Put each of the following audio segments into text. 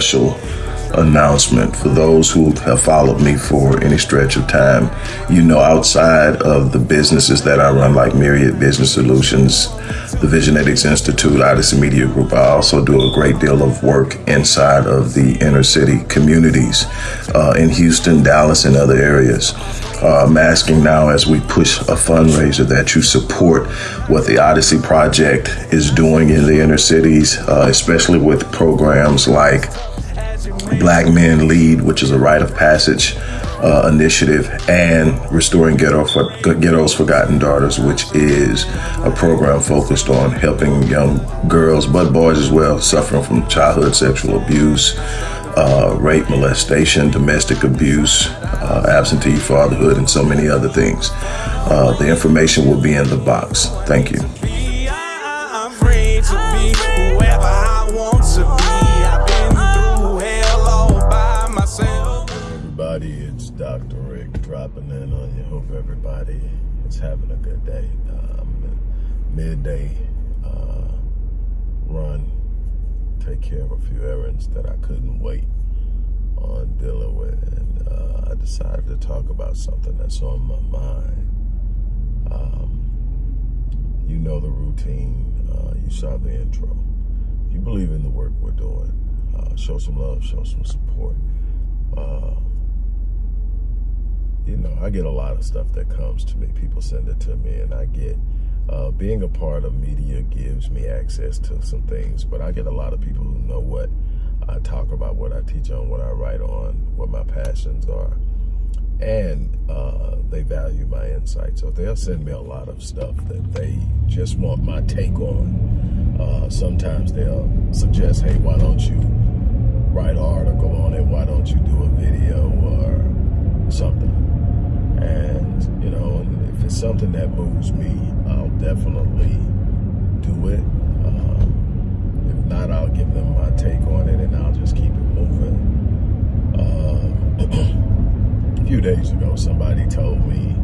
special announcement for those who have followed me for any stretch of time. You know, outside of the businesses that I run, like Myriad Business Solutions, the Visionetics Institute, Odyssey Media Group, I also do a great deal of work inside of the inner city communities uh, in Houston, Dallas, and other areas. Uh, I'm asking now as we push a fundraiser that you support what the Odyssey Project is doing in the inner cities, uh, especially with programs like Black Men Lead, which is a rite of passage uh, initiative, and Restoring Ghetto for, Ghetto's Forgotten Daughters, which is a program focused on helping young girls, but boys as well, suffering from childhood sexual abuse, uh, rape, molestation, domestic abuse, uh, absentee fatherhood, and so many other things. Uh, the information will be in the box. Thank you. Dr. Rick dropping in on you. Hope everybody is having a good day. Um, midday uh, run, take care of a few errands that I couldn't wait on dealing with. And uh, I decided to talk about something that's on my mind. Um, you know the routine. Uh, you saw the intro. You believe in the work we're doing, uh, show some love, show some support. Uh, you know, I get a lot of stuff that comes to me. People send it to me, and I get uh, being a part of media gives me access to some things. But I get a lot of people who know what I talk about, what I teach on, what I write on, what my passions are, and uh, they value my insight. So they'll send me a lot of stuff that they just want my take on. Uh, sometimes they'll suggest, hey, why don't you write an article on it? Why don't you do a video or something? And, you know, if it's something that moves me, I'll definitely do it. Um, if not, I'll give them my take on it and I'll just keep it moving. Uh, a few days ago, somebody told me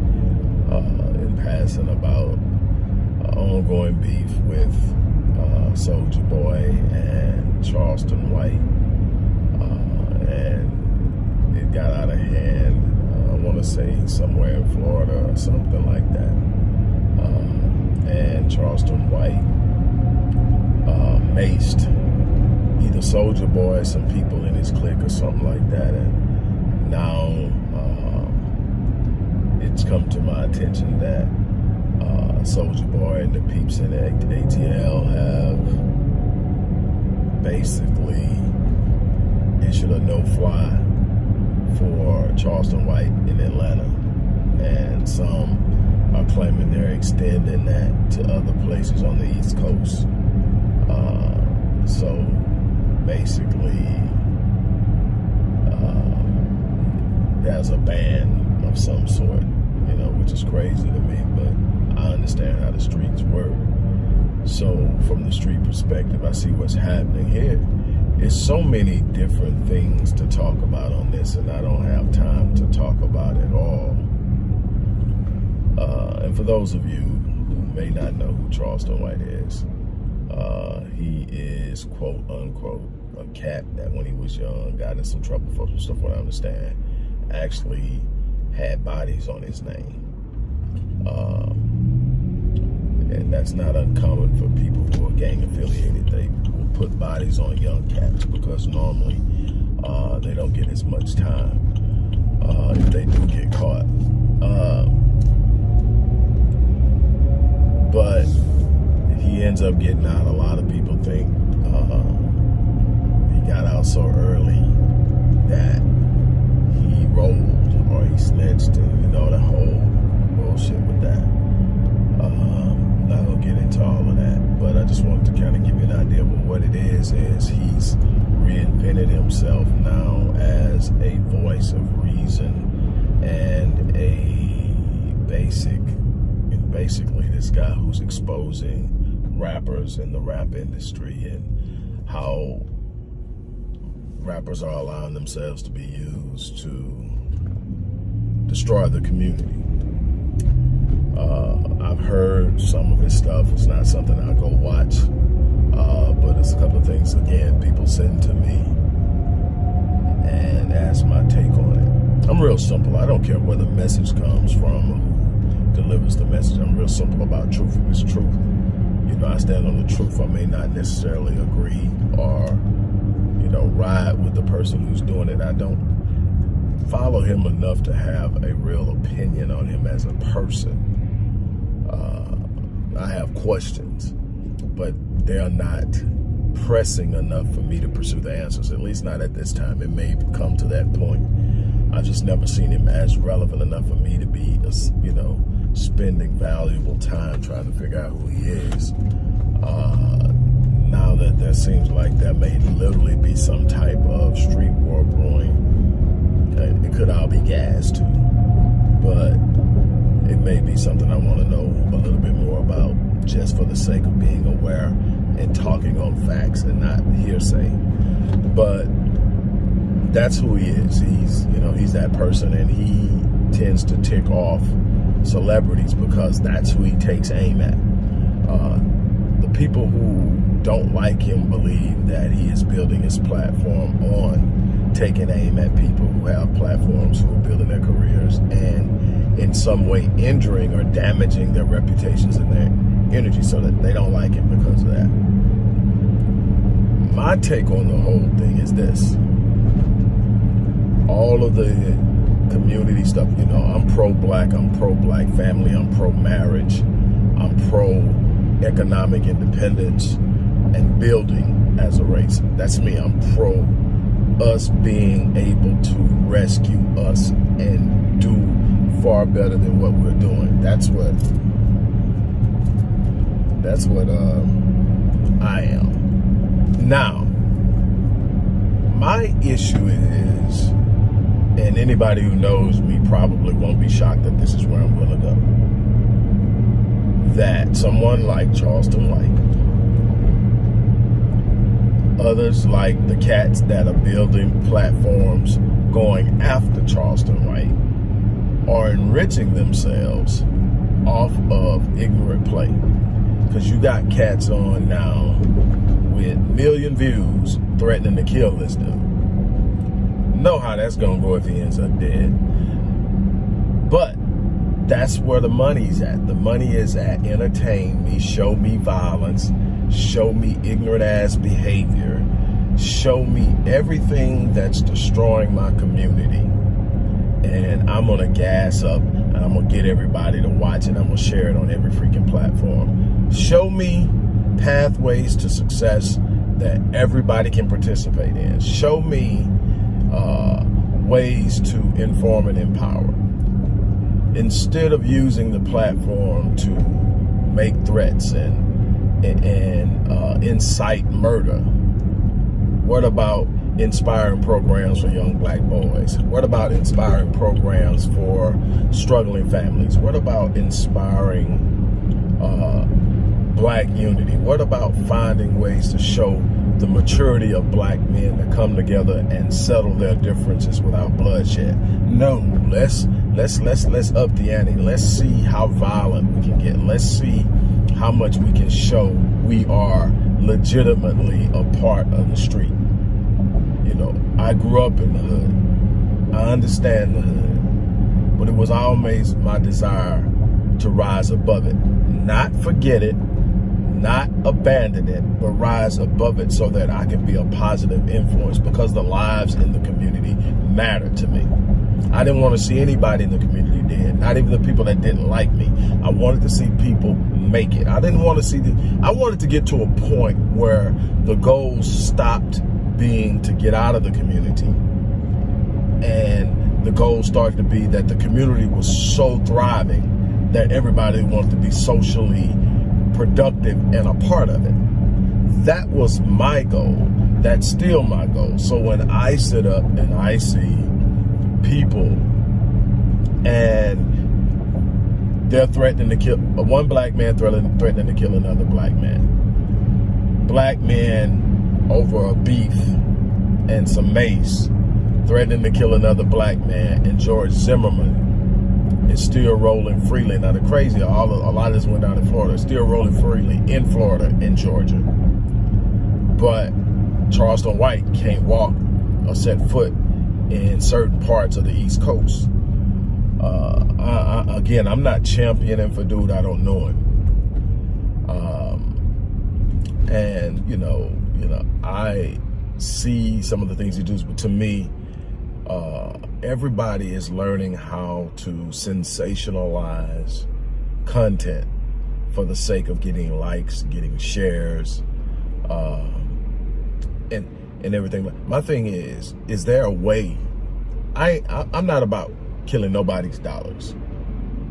uh, in passing about uh, ongoing beef with uh, Soulja Boy and Charleston White. Uh, and it got out of hand want to say somewhere in Florida or something like that. Uh, and Charleston White uh, maced either Soulja Boy some people in his clique or something like that. And now um, it's come to my attention that uh, Soulja Boy and the peeps in ATL have basically issued a no-fly for Charleston White in Atlanta. And some are claiming they're extending that to other places on the East Coast. Uh, so basically, uh, there's a ban of some sort, you know, which is crazy to me, but I understand how the streets work. So from the street perspective, I see what's happening here there's so many different things to talk about on this, and I don't have time to talk about it all. Uh, and for those of you who may not know who Charleston White is, uh, he is quote unquote a cat that when he was young got in some trouble for some stuff. What I understand, actually had bodies on his name. Um, and that's not uncommon for people who are gang affiliated. They put bodies on young cats because normally uh, they don't get as much time uh, if they do get caught. Uh, but he ends up getting out. A lot of people think uh, he got out so early that he rolled or he snitched and you know the whole bullshit with that. Um, not gonna get into all of that but I just wanted to kind of give you an idea of what it is, is he's reinvented himself now as a voice of reason and a basic, and basically this guy who's exposing rappers in the rap industry and how rappers are allowing themselves to be used to destroy the community. Uh, I've heard some of his stuff. It's not something I go watch, uh, but it's a couple of things, again, people send to me and ask my take on it. I'm real simple. I don't care where the message comes from or who delivers the message. I'm real simple about truth. It's truth, you know, I stand on the truth. I may not necessarily agree or, you know, ride with the person who's doing it. I don't follow him enough to have a real opinion on him as a person. Uh, I have questions, but they're not pressing enough for me to pursue the answers, at least not at this time. It may come to that point. I've just never seen him as relevant enough for me to be, you know, spending valuable time trying to figure out who he is. Uh, now that there seems like there may literally be some type of street war brewing, it could all be gas too, but may be something I want to know a little bit more about just for the sake of being aware and talking on facts and not hearsay. But that's who he is. He's, you know, he's that person and he tends to tick off celebrities because that's who he takes aim at. Uh, the people who don't like him believe that he is building his platform on taking aim at people who have platforms who are building their careers and in some way injuring or damaging their reputations and their energy so that they don't like it because of that. My take on the whole thing is this. All of the community stuff, you know, I'm pro-black, I'm pro-black family, I'm pro-marriage, I'm pro-economic independence and building as a race. That's me, I'm pro us being able to rescue us and do far better than what we're doing. That's what that's what um, I am. Now, my issue is, and anybody who knows me probably won't be shocked that this is where I'm going to go, that someone like Charleston White, others like the cats that are building platforms going after Charleston White, are enriching themselves off of ignorant play because you got cats on now with million views threatening to kill this dude. Know how that's gonna go if he ends up dead. But that's where the money's at. The money is at entertain me, show me violence, show me ignorant ass behavior, show me everything that's destroying my community. And I'm gonna gas up and I'm gonna get everybody to watch it. I'm gonna share it on every freaking platform show me pathways to success that everybody can participate in. Show me uh, ways to inform and empower. Instead of using the platform to make threats and, and, uh, incite murder, what about inspiring programs for young black boys? What about inspiring programs for struggling families? What about inspiring uh, black unity? What about finding ways to show the maturity of black men to come together and settle their differences without bloodshed? No, let's let's let's let's up the ante. Let's see how violent we can get. Let's see how much we can show we are legitimately a part of the street. You know, I grew up in the hood. I understand the hood. But it was always my desire to rise above it. Not forget it, not abandon it, but rise above it so that I can be a positive influence because the lives in the community matter to me. I didn't want to see anybody in the community dead, not even the people that didn't like me. I wanted to see people make it. I didn't want to see the, I wanted to get to a point where the goals stopped being to get out of the community and the goal started to be that the community was so thriving that everybody wanted to be socially productive and a part of it. That was my goal. That's still my goal. So when I sit up and I see people and they're threatening to kill, one black man threatening, threatening to kill another black man. Black men over a beef and some mace threatening to kill another black man. And George Zimmerman is still rolling freely. Now the crazy, all a lot of this went down in Florida, still rolling freely in Florida and Georgia. But Charleston White can't walk or set foot in certain parts of the East Coast. Uh, I, I, again, I'm not championing for dude I don't know him. Um, and you know, you know, I see some of the things he does, but to me, uh, everybody is learning how to sensationalize content for the sake of getting likes, getting shares, uh, and and everything. My thing is, is there a way? I, I I'm not about killing nobody's dollars,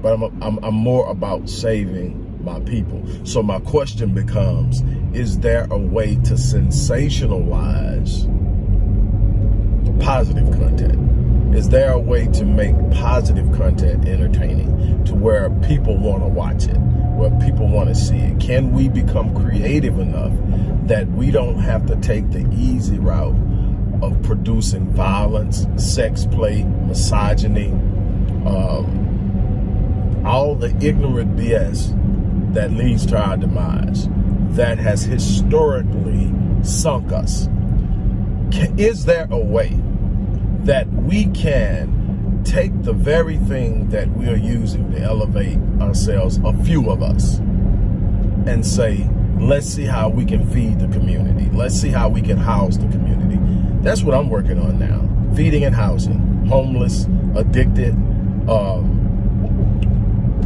but I'm, I'm I'm more about saving my people. So my question becomes, is there a way to sensationalize positive content? Is there a way to make positive content entertaining to where people want to watch it, where people want to see it? Can we become creative enough that we don't have to take the easy route of producing violence, sex play, misogyny, um, all the ignorant BS that leads to our demise, that has historically sunk us. Is there a way that we can take the very thing that we are using to elevate ourselves, a few of us, and say, let's see how we can feed the community. Let's see how we can house the community. That's what I'm working on now. Feeding and housing. Homeless, addicted, um,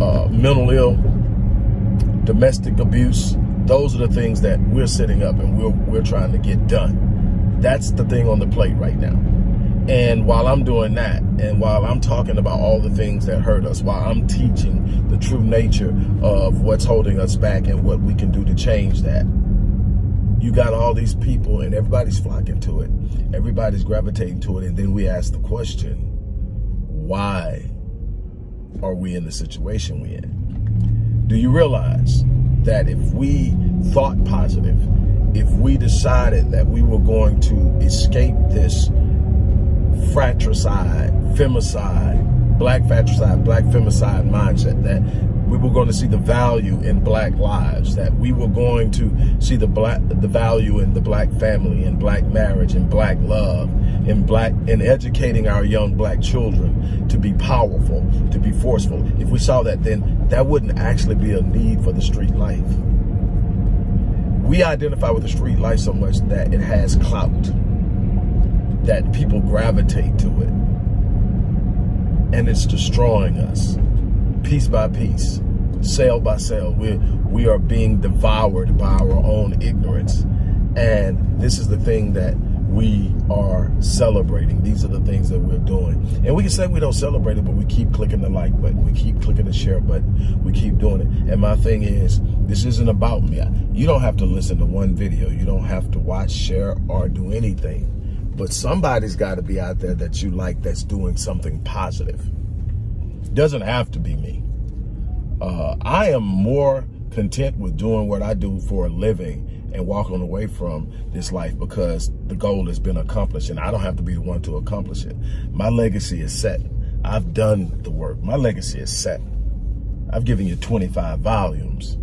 uh, mental ill, domestic abuse. Those are the things that we're setting up and we're, we're trying to get done. That's the thing on the plate right now. And while I'm doing that, and while I'm talking about all the things that hurt us, while I'm teaching the true nature of what's holding us back and what we can do to change that, you got all these people and everybody's flocking to it. Everybody's gravitating to it. And then we ask the question, why are we in the situation we're in? Do you realize that if we thought positive, if we decided that we were going to escape this fratricide, femicide, black fratricide, black femicide mindset that we were going to see the value in black lives, that we were going to see the black the value in the black family, in black marriage, in black love, in black in educating our young black children to be powerful, to be forceful. If we saw that, then that wouldn't actually be a need for the street life. We identify with the street life so much that it has clout that people gravitate to it. And it's destroying us piece by piece, cell by cell. We're, we are being devoured by our own ignorance. And this is the thing that we are celebrating. These are the things that we're doing. And we can say we don't celebrate it, but we keep clicking the like button. We keep clicking the share button. We keep doing it. And my thing is, this isn't about me. You don't have to listen to one video. You don't have to watch, share, or do anything. But somebody's got to be out there that you like that's doing something positive. Doesn't have to be me. Uh, I am more content with doing what I do for a living and walking away from this life because the goal has been accomplished and I don't have to be the one to accomplish it. My legacy is set. I've done the work. My legacy is set. I've given you 25 volumes.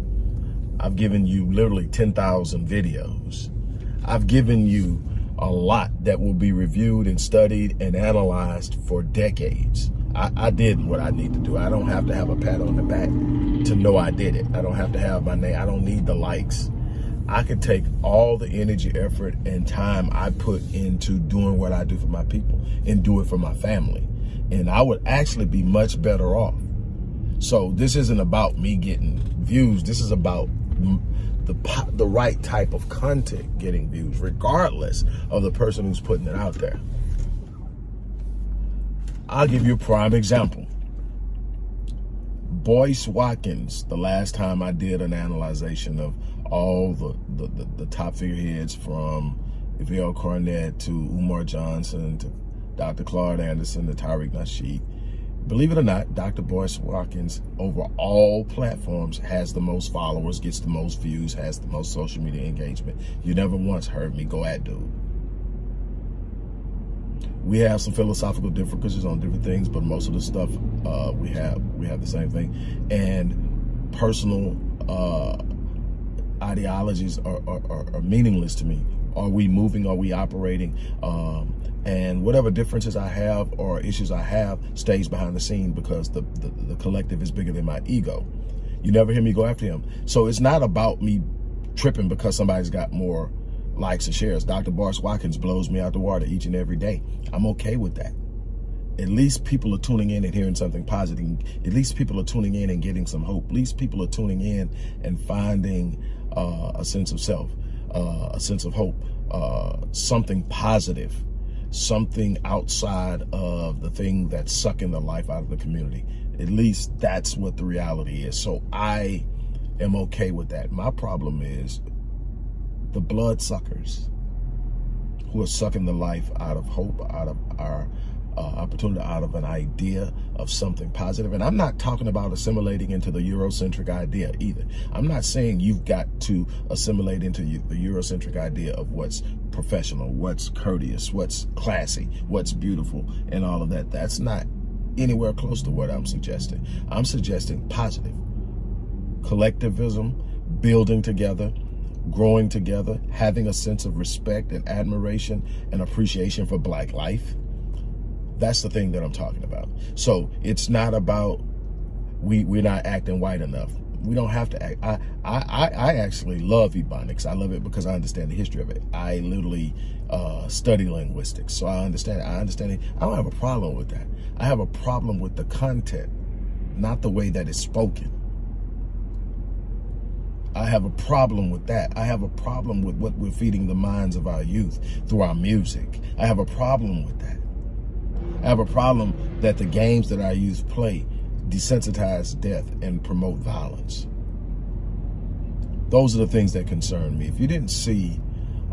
I've given you literally 10,000 videos. I've given you a lot that will be reviewed and studied and analyzed for decades. I, I, did what I need to do. I don't have to have a pat on the back to know I did it. I don't have to have my name. I don't need the likes. I can take all the energy, effort, and time I put into doing what I do for my people and do it for my family. And I would actually be much better off. So this isn't about me getting views. This is about the, the right type of content getting views, regardless of the person who's putting it out there. I'll give you a prime example. Boyce Watkins, the last time I did an analyzation of all the, the, the, the top figureheads from Yvelle Cornett to Umar Johnson to Dr. Claude Anderson to Tariq Nasheed, believe it or not, Dr. Boyce Watkins over all platforms has the most followers, gets the most views, has the most social media engagement. You never once heard me go at dude. We have some philosophical differences on different things, but most of the stuff uh, we have we have the same thing. And personal uh, ideologies are, are, are, meaningless to me. Are we moving? Are we operating? Um, and whatever differences I have or issues I have stays behind the scene because the, the, the collective is bigger than my ego. You never hear me go after him. So it's not about me tripping because somebody's got more likes and shares. Dr. Boyce Watkins blows me out the water each and every day. I'm okay with that. At least people are tuning in and hearing something positive. At least people are tuning in and getting some hope. At least people are tuning in and finding uh, a sense of self, uh, a sense of hope, uh, something positive something outside of the thing that's sucking the life out of the community. At least that's what the reality is. So I am okay with that. My problem is the blood suckers who are sucking the life out of hope, out of our uh, opportunity, out of an idea of something positive. And I'm not talking about assimilating into the Eurocentric idea either. I'm not saying you've got to assimilate into the Eurocentric idea of what's professional, what's courteous, what's classy, what's beautiful, and all of that. That's not anywhere close to what I'm suggesting. I'm suggesting positive collectivism, building together, growing together, having a sense of respect and admiration and appreciation for black life, that's the thing that I'm talking about. So it's not about we we're not acting white enough. We don't have to act. I I I actually love Ebonics. I love it because I understand the history of it. I literally uh, study linguistics, so I understand. It. I understand it. I don't have a problem with that. I have a problem with the content, not the way that it's spoken. I have a problem with that. I have a problem with what we're feeding the minds of our youth through our music. I have a problem with that. I have a problem that the games that I youth play desensitize death and promote violence. Those are the things that concern me. If you didn't see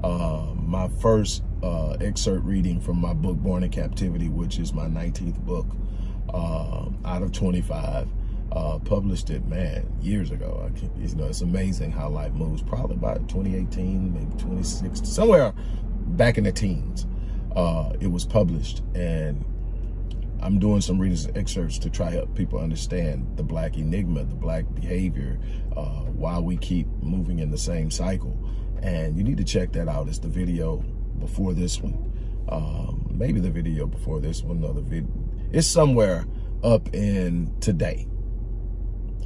uh, my first uh, excerpt reading from my book, Born in Captivity, which is my 19th book uh, out of 25, uh, published it, man, years ago. You know, it's amazing how life moves. Probably about 2018, maybe 2016, somewhere back in the teens. Uh, it was published, and I'm doing some readers and excerpts to try help people understand the black enigma, the black behavior, uh, why we keep moving in the same cycle. And you need to check that out. It's the video before this one. Um, maybe the video before this one, another video. It's somewhere up in today.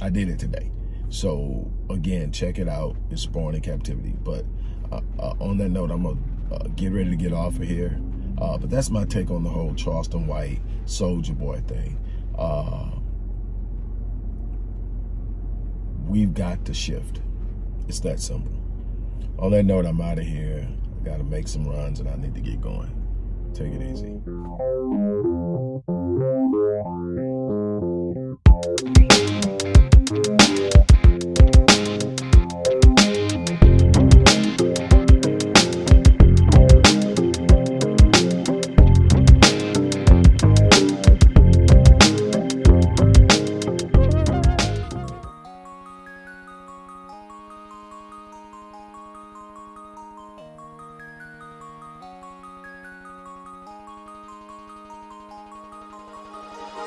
I did it today. So again, check it out. It's Born in Captivity. But uh, uh, on that note, I'm gonna uh, get ready to get off of here. Uh, but that's my take on the whole Charleston White Soulja Boy thing. Uh, we've got to shift. It's that simple. On that note, I'm out of here. I got to make some runs and I need to get going. Take it easy.